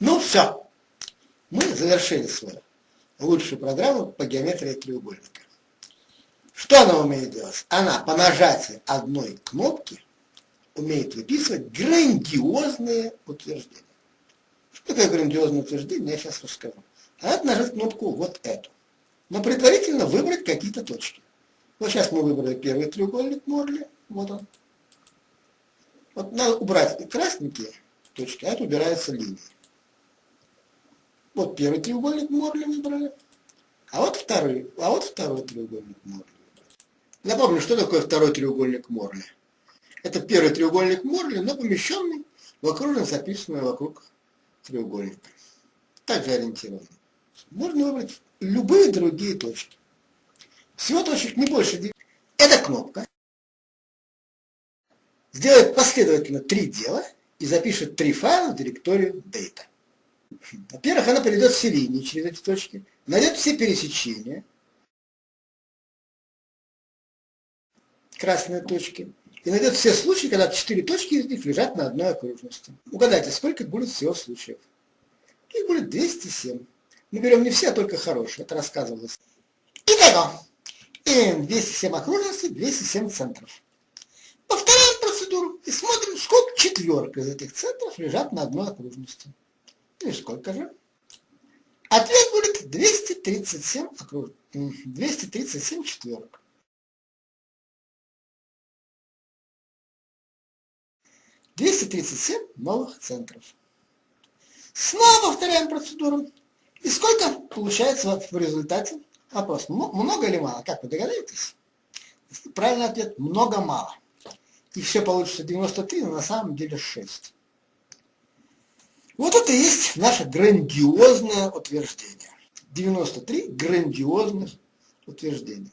Ну все, мы завершили свою лучшую программу по геометрии треугольника. Что она умеет делать? Она по нажатию одной кнопки умеет выписывать грандиозные утверждения. Что такое грандиозное утверждение, я сейчас расскажу. А это нажать кнопку вот эту. Но предварительно выбрать какие-то точки. Вот сейчас мы выбрали первый треугольник Морли. Вот он. Вот надо убрать красненькие точки, а это убирается линией. Вот первый треугольник Морли выбрали. А вот второй, а вот второй треугольник Морли. Напомню, что такое второй треугольник Морли. Это первый треугольник Морли, но помещенный в окружность, записанную вокруг треугольника. Также ориентированный. Можно выбрать любые другие точки. Всего точек не больше 9. Эта кнопка сделает последовательно три дела и запишет три файла в директорию data. Во-первых, она приведет все линии через эти точки, найдет все пересечения, красные точки, и найдет все случаи, когда четыре точки из них лежат на одной окружности. Угадайте, сколько будет всего случаев? Их будет 207. Мы берем не все, а только хорошие. Это рассказывалось. Итого, имеем 207 окружностей, 207 центров. Повторяем процедуру и смотрим, сколько четверок из этих центров лежат на одной окружности. И сколько же? Ответ будет 237 окруж... 237 четверок. Двести тридцать семь новых центров. Снова повторяем процедуру. И сколько получается в результате? Вопрос, много или мало? Как вы догадаетесь? Правильный ответ – много-мало. И все получится 93, но на самом деле 6. Вот это и есть наше грандиозное утверждение. 93 грандиозных утверждения.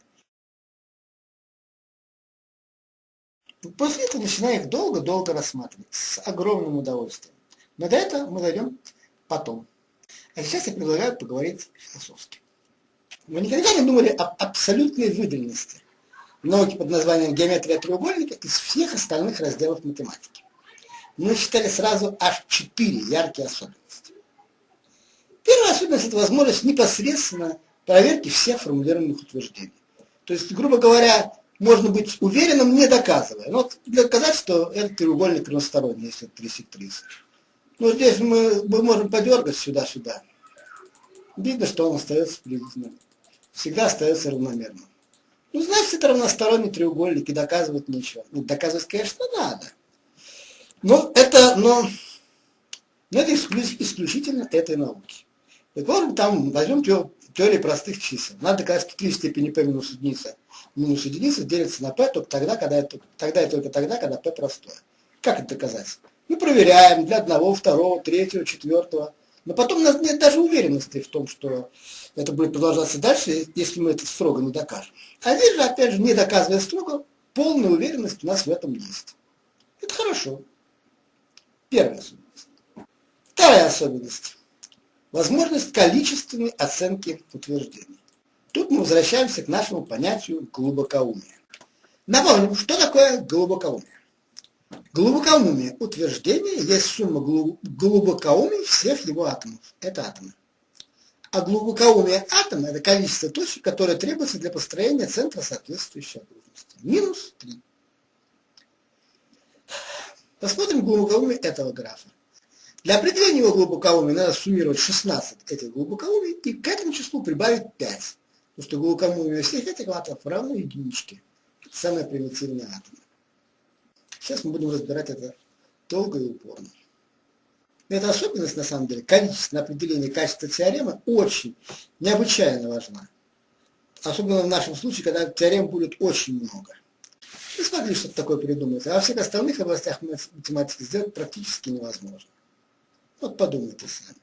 После этого начинаем их долго-долго рассматривать с огромным удовольствием. Но до этого мы дойдем потом. А сейчас я предлагаю поговорить философски. Вы никогда не думали об абсолютной выделенности науки под названием геометрия треугольника из всех остальных разделов математики? Мы считали сразу аж четыре яркие особенности. Первая особенность – это возможность непосредственно проверки всех формулируемых утверждений. То есть, грубо говоря, можно быть уверенным, не доказывая. Но вот для доказать, что этот треугольник равносторонний, если это 3 30. Ну, здесь мы, мы можем подергать сюда-сюда. Видно, что он остается приблизительно. Всегда остается равномерным. Ну, значит, это равносторонний треугольник, и доказывать нечего. Ну, доказывать, конечно, надо. Но это, но, но это исключительно этой науки. Вот, там возьмем теорию простых чисел. Надо доказать, что 3 степени p минус единица минус единица делится на p только тогда, когда это, тогда и только тогда, когда p простое. Как это доказать? Мы проверяем для одного, второго, третьего, четвертого. Но потом у нас нет даже уверенности в том, что это будет продолжаться дальше, если мы это строго не докажем. А здесь же, опять же, не доказывая строго, полная уверенность у нас в этом есть. Это хорошо. Первая особенность. Вторая особенность. Возможность количественной оценки утверждений. Тут мы возвращаемся к нашему понятию глубокоумия. Напомним, что такое глубокоумие. Глубокоумие утверждения есть сумма глубокоумий всех его атомов. Это атомы. А глубокоумие атома – это количество точек, которое требуется для построения центра соответствующей окружности. Минус 3. Посмотрим глубокоумие этого графа. Для определения его глубокоумия надо суммировать 16 этих глубокоумий и к этому числу прибавить 5. Потому что глубокоумие всех этих атомов равно единичке. Это самые примитивные атомы. Сейчас мы будем разбирать это долго и упорно. Эта особенность, на самом деле, количественное определение качества теоремы очень, необычайно важна. Особенно в нашем случае, когда теорем будет очень много. Не смогли что-то такое придумать. А во всех остальных областях математики сделать практически невозможно. Вот подумайте сами.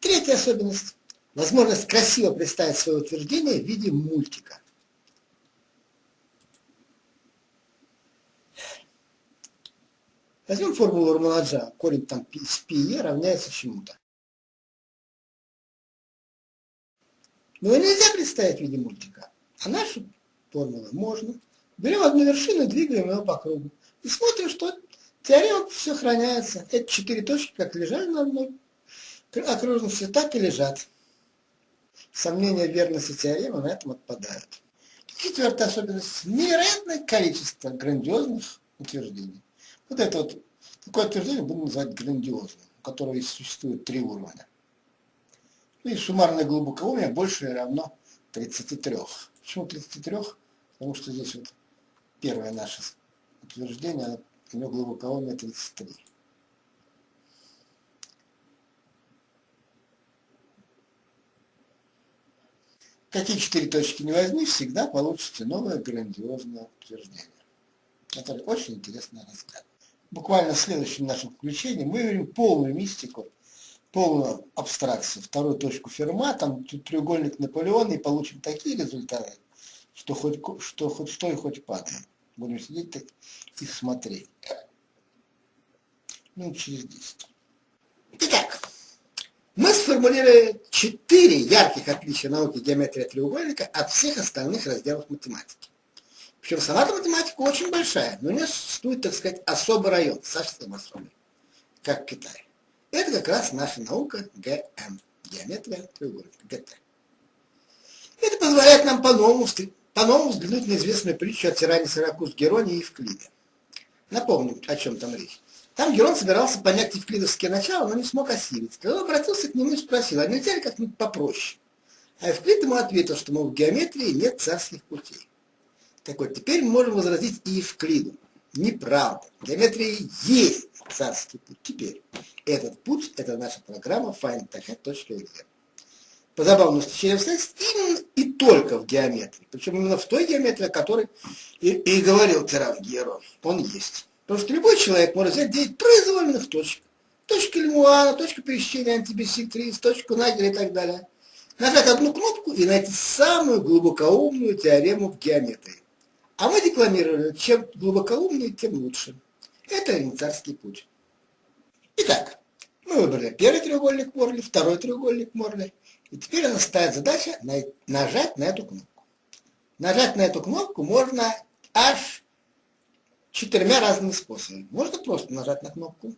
Третья особенность. Возможность красиво представить свое утверждение в виде мультика. Возьмем формулу Раманаджа. Корень там с пи равняется чему-то. Но его нельзя представить в виде мультика. А нашу формулу можно. Берем одну вершину, двигаем ее по кругу. И смотрим, что Теорема сохраняется. Эти четыре точки как лежали на одной окружности, так и лежат. Сомнения верности теоремы на этом отпадают. Четвертая особенность – невероятное количество грандиозных утверждений. Вот это вот, такое утверждение будем называть грандиозным, у которого существует три уровня. Ну и суммарное глубокоумие больше равно 33. Почему 33? Потому что здесь вот первое наше утверждение, у него глубокоумие 33. Какие четыре точки не возьми, всегда получится новое грандиозное утверждение. Это очень интересный разгляд. Буквально в следующем нашем включении мы видим полную мистику, полную абстракцию, вторую точку Ферма, там треугольник Наполеона, и получим такие результаты, что хоть, что, хоть стой, хоть падай. Будем сидеть и смотреть. Минут через 10. Итак, мы сформулировали четыре ярких отличия науки геометрии треугольника от всех остальных разделов математики. Причем сама математика очень большая, но у нее существует, так сказать, особый район, совсем особый, как в Китае. Это как раз наша наука ГМ, геометрия треугольника, ГТ. Это позволяет нам по-новому по-новому взглянуть на известную притчу о тиране Сиракуз Героне и Евклиде. Напомню, о чем там речь. Там Герон собирался понять евклидовские начала, но не смог осилить. Когда он обратился к нему и спросил, а нельзя ли как-нибудь попроще? А Евклид ему ответил, что, мол, в геометрии нет царских путей. Так вот, теперь мы можем возразить и Евклиду. Неправда. В геометрии есть царский путь. Теперь этот путь – это наша программа findtaka.exe. По забавному стечению обстоятельств именно и только в геометрии. Причем именно в той геометрии, о которой и, и говорил тиран Герон. Он есть. Потому что любой человек может взять 9 произвольных точек. Точка Лемуана, точка пересечения антибиссектрис, точку Нагеля и так далее. Нажать одну кнопку и найти самую глубокоумную теорему в геометрии. А мы декламировали, чем глубокоумнее, тем лучше. Это элементарский путь. Итак, мы выбрали первый треугольник Морли, второй треугольник Морли. И теперь у нас стоит задача нажать на эту кнопку. Нажать на эту кнопку можно аж четырьмя разными способами. Можно просто нажать на кнопку.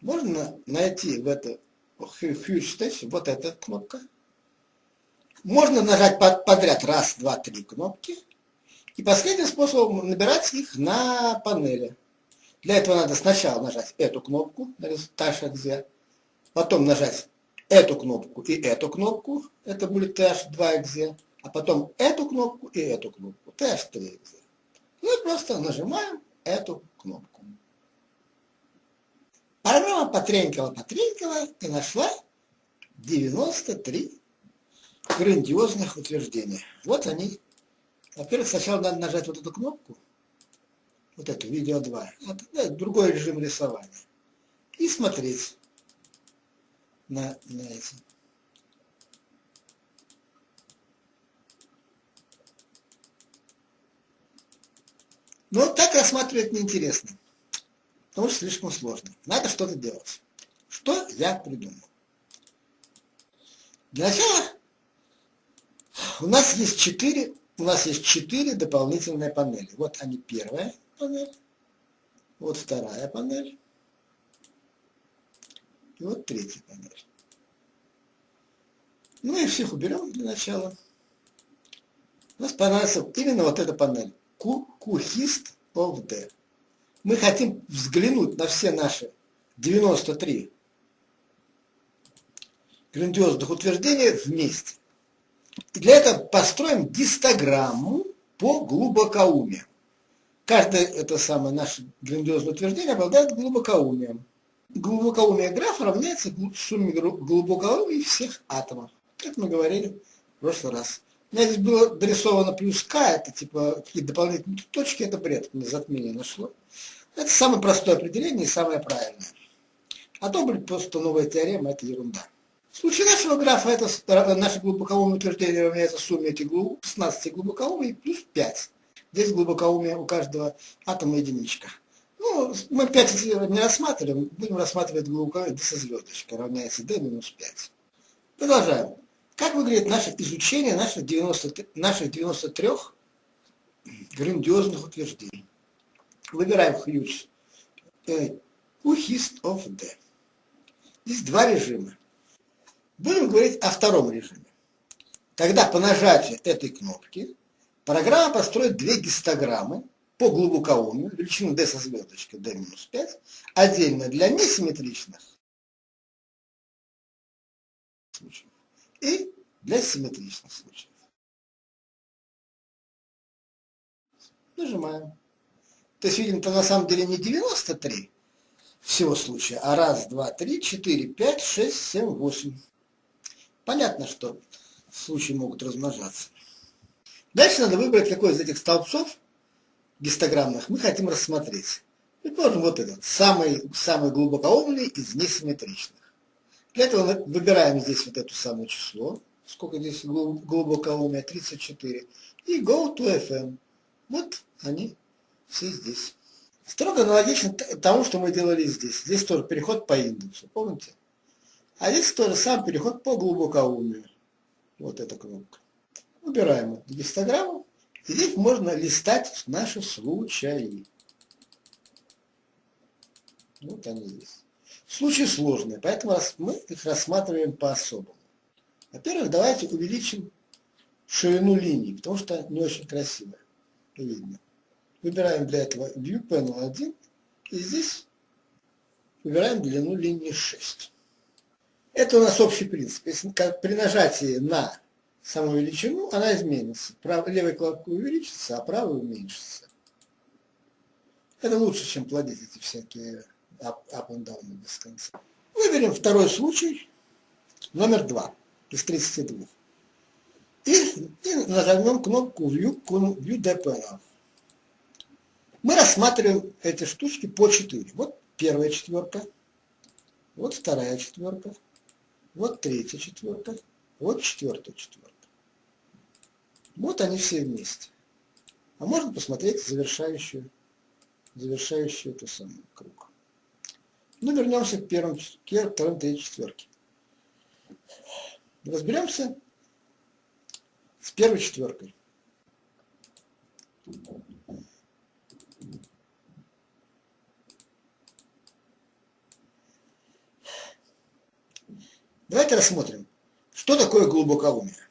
Можно найти в это Huge вот эта кнопка. Можно нажать подряд раз, два, три кнопки. И последним способом набирать их на панели. Для этого надо сначала нажать эту кнопку, H потом нажать эту кнопку и эту кнопку, это будет TH2XZ, а потом эту кнопку и эту кнопку, TH3XZ. Мы просто нажимаем эту кнопку. Программа потренькала, потренькала и нашла 93 грандиозных утверждения. Вот они. Во-первых, сначала надо нажать вот эту кнопку, вот эту, видео 2, это другой режим рисования, и смотреть на, на эти. Но так рассматривать неинтересно, потому что слишком сложно. Надо что-то делать. Что я придумал? Для начала у нас есть четыре, у нас есть четыре дополнительные панели. Вот они первая панель, вот вторая панель, и вот третья панель. Ну и всех уберем для начала. У нас понравится именно вот эта панель. Кухист of D. Мы хотим взглянуть на все наши 93 грандиозных утверждения вместе. И для этого построим гистограмму по глубокоумию. Каждое это самое наше грандиозное утверждение обладает глубокоумием. Глубокоумие графа равняется сумме глубокоумия всех атомов, как мы говорили в прошлый раз. У меня здесь было дорисовано плюс К, это типа какие-то дополнительные точки, это бред, мне затмение нашло. Это самое простое определение и самое правильное. А то будет просто новая теорема, это ерунда. В случае нашего графа это наше глубокоумное утверждение равняется сумме этих глуб, 16 глубокоумий плюс 5. Здесь глубокоумие у каждого атома единичка. Ну, мы 5 не рассматриваем, будем рассматривать глубокоумие со звездочкой, равняется d минус 5. Продолжаем. Как выглядит наше изучение наших, 90, наших 93 грандиозных утверждений? Выбираем huge э, UHIST of D. Здесь два режима. Будем говорить о втором режиме. Тогда по нажатию этой кнопки программа построит две гистограммы по глубокоумию, величину d со звездочкой d-5, отдельно для несимметричных случаев и для симметричных случаев. Нажимаем. То есть видим, то на самом деле не 93 всего случая, а раз, два, три, четыре, пять, шесть, семь, восемь. Понятно, что случаи могут размножаться. Дальше надо выбрать, какой из этих столбцов гистограммных мы хотим рассмотреть. Предположим, вот этот, самый, самый глубокоумный из несимметричных. Для этого мы выбираем здесь вот это самое число, сколько здесь глубокоумия, 34, и go to FM. Вот они все здесь. Строго аналогично тому, что мы делали здесь. Здесь тоже переход по индексу, помните? А здесь тоже сам переход по глубокоумию. Вот эта кнопка. Убираем гистограмму. И здесь можно листать наши случаи. Вот они здесь. Случаи сложные, поэтому мы их рассматриваем по-особому. Во-первых, давайте увеличим ширину линий, потому что не очень красиво видно. Выбираем для этого View Panel 1 и здесь выбираем длину линии 6. Это у нас общий принцип. Если при нажатии на саму величину, она изменится. Прав, левая кнопка увеличится, а правая уменьшится. Это лучше, чем плодить эти всякие up, up and down без конца. Выберем второй случай, номер 2 из 32. И, и нажмем кнопку View, View Dependent. Мы рассматриваем эти штучки по 4. Вот первая четверка, вот вторая четверка, вот третья четверка, вот четвертая четверка. Вот они все вместе. А можно посмотреть завершающую, завершающую эту самую круг. Ну, вернемся к первым, к вторым, третьей четверке. Разберемся с первой четверкой. Давайте рассмотрим, что такое глубокоумие.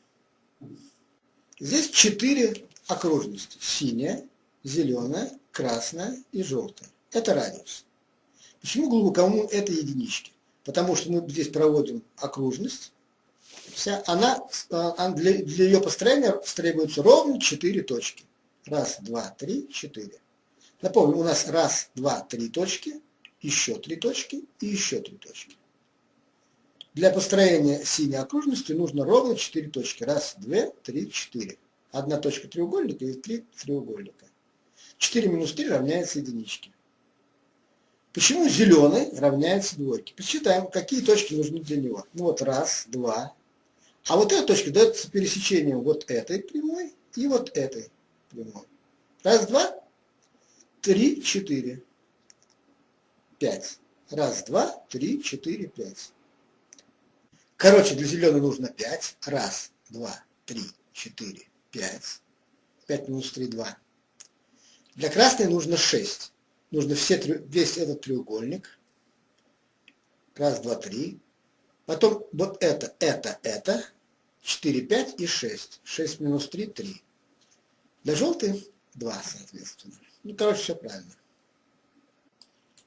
Здесь четыре окружности. Синяя, зеленая, красная и желтая. Это радиус. Почему глубокоумие это единички? Потому что мы здесь проводим окружность. Вся, она, а, для, для ее построения требуется ровно четыре точки. Раз, два, три, четыре. Напомню, у нас раз, два, три точки, еще три точки и еще три точки. Для построения синей окружности нужно ровно 4 точки. Раз, две, три, четыре. Одна точка треугольника и три треугольника. 4 минус 3 равняется единичке. Почему зеленый равняется двойке? Посчитаем, какие точки нужны для него. Ну вот раз, два. А вот эта точка дается пересечением вот этой прямой и вот этой прямой. Раз, два, три, четыре, пять. Раз, два, три, четыре, пять. Короче, для зеленой нужно 5. Раз, два, три, четыре, пять. 5 минус 3, 2. Для красной нужно 6. Нужно все, весь этот треугольник. Раз, два, три. Потом вот это, это, это. 4, 5 и 6. 6 минус 3, 3. Для желтой 2, соответственно. Ну, короче, все правильно.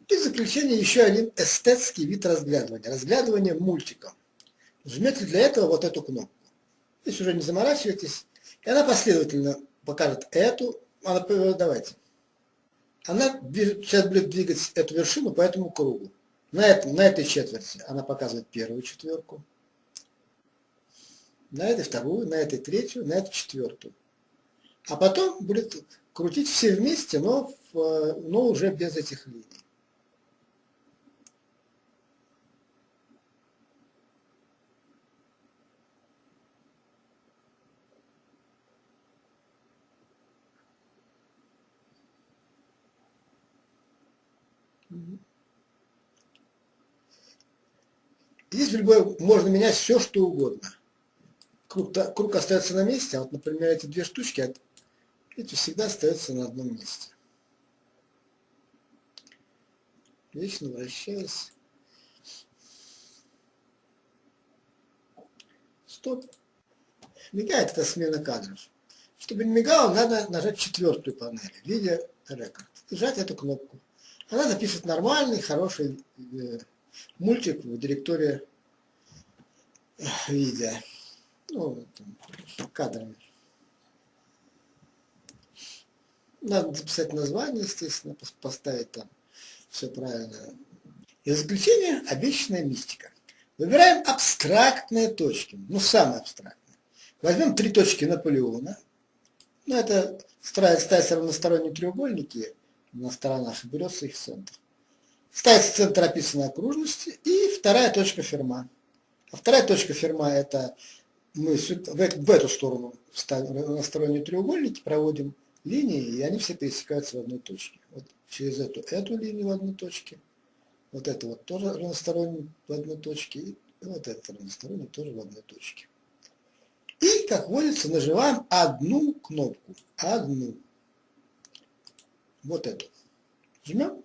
И в заключение еще один эстетский вид разглядывания. Разглядывание мультиком. Жмете для этого вот эту кнопку. Здесь уже не заморачивайтесь. И она последовательно покажет эту. Она, давайте. Она сейчас будет двигать эту вершину по этому кругу. На, этом, на этой четверти она показывает первую четверку. На этой вторую, на этой третью, на эту четвертую. А потом будет крутить все вместе, но, в, но уже без этих линий. Здесь в любой можно менять все, что угодно. Круг, круг остается на месте, а вот, например, эти две штучки, эти всегда остаются на одном месте. Вечно вращаюсь. Стоп. Мигает это смена кадров. Чтобы не мигало, надо нажать четвертую панель в виде рекорд. И эту кнопку. Она запишет нормальный, хороший э, мультик в директории э, видео. Ну, там, кадрами. Надо записать название, естественно, поставить там все правильно. И заключение обещанная мистика. Выбираем абстрактные точки, ну самые абстрактные. Возьмем три точки Наполеона. Ну это ставятся равносторонние треугольники на сторонах, и берется их центр. Ставится центр описанной окружности и вторая точка Ферма. А вторая точка Ферма это мы в эту сторону ставим равносторонние треугольники, проводим линии, и они все пересекаются в одной точке. Вот через эту, эту линию в одной точке, вот это вот тоже равносторонний в одной точке, и вот это равносторонний тоже в одной точке. И, как водится, нажимаем одну кнопку. Одну. Вот эту. Жмем.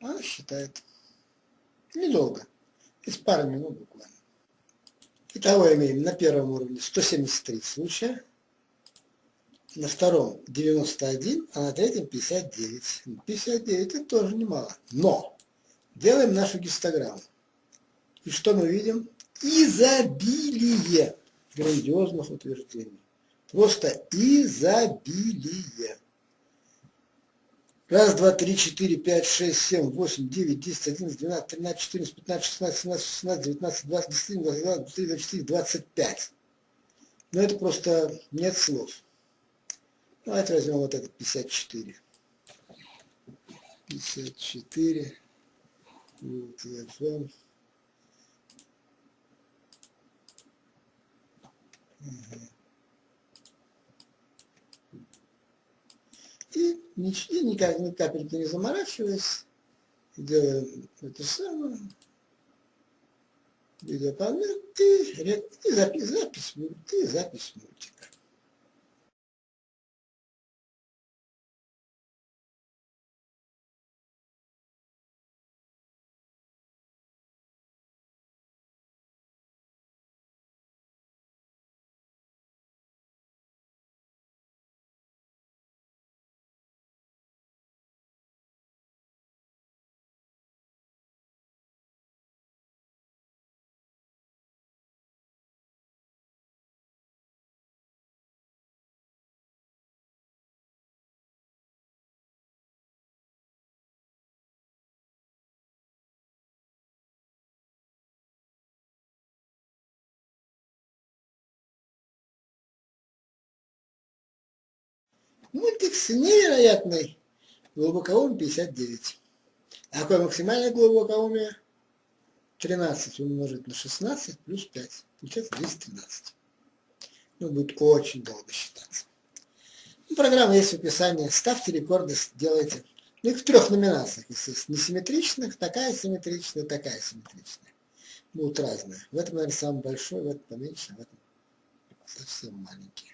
Она считает. Недолго. Из пары минут буквально. Итого имеем на первом уровне 173 случая на втором 91, а на третьем 59. 59 это тоже немало. Но делаем нашу гистограмму. И что мы видим? Изобилие грандиозных утверждений. Просто изобилие. Раз, два, три, четыре, пять, шесть, семь, восемь, девять, десять, одиннадцать, двенадцать, тринадцать, четырнадцать, пятнадцать, шестнадцать, семнадцать, шестнадцать, девятнадцать, двадцать, двадцать двадцать два, двадцать три, двадцать четыре, двадцать пять. Но это просто нет слов. Давайте возьмем вот этот 54. 54. Вот, FM. Угу. И, и никак, ни капельки не заморачиваясь, делаем это самое, видеопанель и, и запись, запись, и запись. Мультик с невероятной глубокоумием 59. А какое максимальное глубокоумие? 13 умножить на 16 плюс 5. Получается 213. Ну, будет очень долго считаться. Ну, программа есть в описании. Ставьте рекорды, делайте. Ну, их в трех номинациях, естественно. Несимметричных, такая симметричная, такая симметричная. Будут разные. В этом, наверное, самый большой, в этом поменьше, в этом совсем маленький.